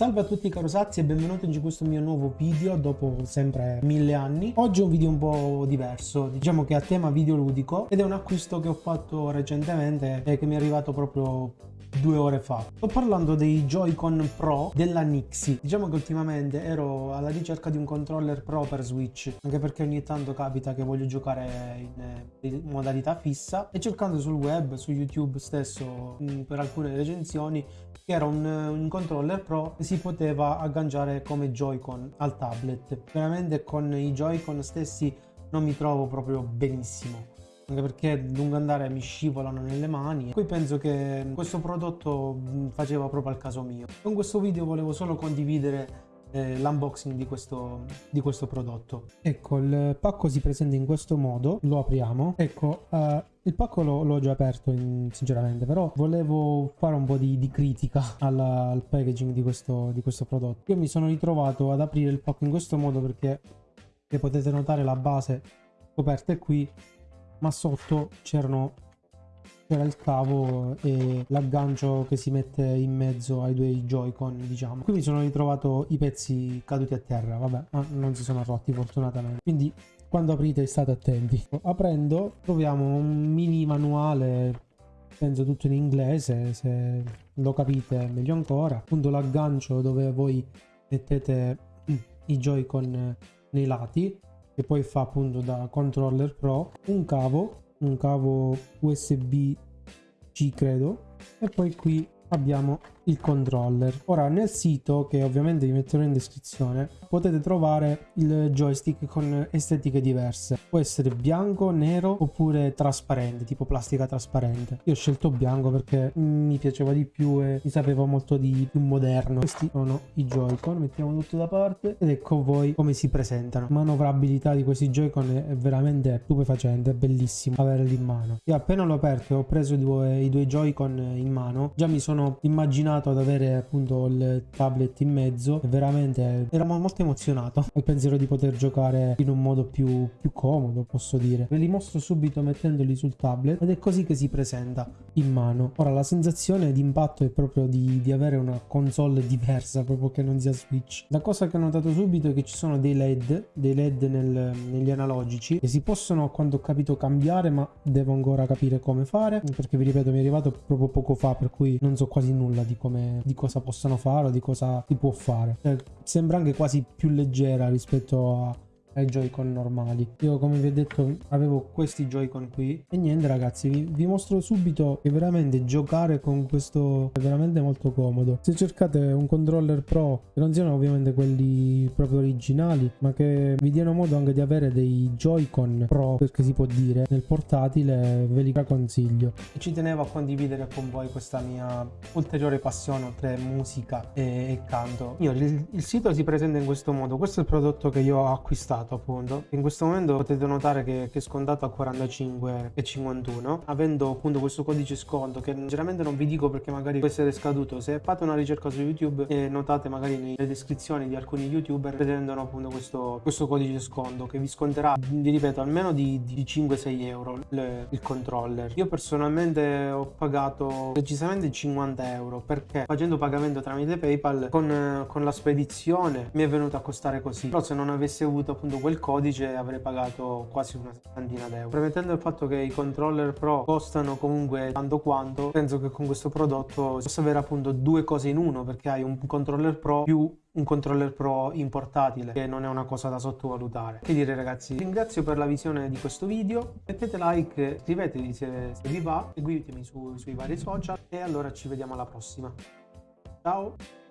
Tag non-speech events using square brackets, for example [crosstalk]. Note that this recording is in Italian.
Salve a tutti caro Sazi e benvenuti in questo mio nuovo video dopo sempre mille anni. Oggi è un video un po' diverso, diciamo che a tema videoludico ed è un acquisto che ho fatto recentemente e che mi è arrivato proprio due ore fa. Sto parlando dei Joy-Con Pro della Nixie. Diciamo che ultimamente ero alla ricerca di un controller Pro per Switch, anche perché ogni tanto capita che voglio giocare in, in modalità fissa e cercando sul web, su YouTube stesso, mm, per alcune recensioni, che era un, un controller Pro che si poteva agganciare come Joy-Con al tablet. Veramente con i Joy-Con stessi non mi trovo proprio benissimo anche perché lungo andare mi scivolano nelle mani. Qui penso che questo prodotto faceva proprio al caso mio. Con questo video volevo solo condividere eh, l'unboxing di questo, di questo prodotto. Ecco, il pacco si presenta in questo modo, lo apriamo. Ecco, uh, il pacco l'ho già aperto in, sinceramente, però volevo fare un po' di, di critica alla, al packaging di questo, di questo prodotto. Io mi sono ritrovato ad aprire il pacco in questo modo perché, potete notare, la base coperta è qui ma sotto c'erano c'era il cavo e l'aggancio che si mette in mezzo ai due Joy-Con diciamo. Qui mi sono ritrovato i pezzi caduti a terra vabbè ma non si sono rotti fortunatamente. Quindi quando aprite state attenti. Aprendo troviamo un mini manuale penso tutto in inglese se lo capite meglio ancora. Appunto l'aggancio dove voi mettete i Joy-Con nei lati che poi fa appunto da controller pro, un cavo, un cavo USB C credo, e poi qui abbiamo il controller. Ora nel sito, che ovviamente vi metterò in descrizione, potete trovare il joystick con estetiche diverse. Può essere bianco, nero oppure trasparente, tipo plastica trasparente. Io ho scelto bianco perché mi piaceva di più e mi sapeva molto di più moderno. Questi sono i Joy-Con, mettiamo tutto da parte ed ecco voi come si presentano. Manovrabilità di questi Joy-Con è veramente stupefacente, è bellissimo averli in mano. Io appena l'ho aperto e ho preso i due, i due Joy-Con in mano, già mi sono immaginato fortunato ad avere appunto il tablet in mezzo. E veramente ero molto emozionato. [laughs] Al pensiero di poter giocare in un modo più, più comodo posso dire. Ve li mostro subito mettendoli sul tablet ed è così che si presenta in mano. Ora la sensazione di impatto è proprio di, di avere una console diversa proprio che non sia switch. La cosa che ho notato subito è che ci sono dei led dei led nel, negli analogici che si possono a quanto ho capito cambiare ma devo ancora capire come fare perché vi ripeto mi è arrivato proprio poco fa per cui non so quasi nulla di come come, di cosa possano fare o di cosa si può fare. Eh, sembra anche quasi più leggera rispetto a ai Joy-Con normali. Io come vi ho detto avevo questi Joy-Con qui e niente ragazzi vi, vi, mostro subito che veramente giocare con questo è veramente molto comodo. Se cercate un controller pro che non siano ovviamente quelli proprio originali ma che vi diano modo anche di avere dei Joy-Con pro perché si può dire nel portatile ve li consiglio. E ci tenevo a condividere con voi questa mia ulteriore passione oltre musica e, e canto. Io il, il sito si presenta in questo modo. Questo è il prodotto che io ho acquistato scontato appunto. In questo momento potete notare che, che è scontato a 45,51 avendo appunto questo codice sconto che generalmente non vi dico perché magari può essere scaduto. Se fate una ricerca su YouTube e notate magari nelle descrizioni di alcuni youtuber pretendono appunto questo, questo codice sconto che vi sconterà, vi ripeto, almeno di, di 5-6 euro le, il controller. Io personalmente ho pagato decisamente 50 euro perché facendo pagamento tramite PayPal con, con la spedizione mi è venuto a costare così. Però se non avessi avuto appunto quel codice avrei pagato quasi una settantina d'euro. Premettendo il fatto che i controller pro costano comunque tanto quanto, penso che con questo prodotto possa avere appunto due cose in uno perché hai un controller pro più un controller pro in portatile che non è una cosa da sottovalutare. Che dire ragazzi? Ringrazio per la visione di questo video. Mettete like iscrivetevi se, se vi va seguitemi su, sui vari social e allora ci vediamo alla prossima. Ciao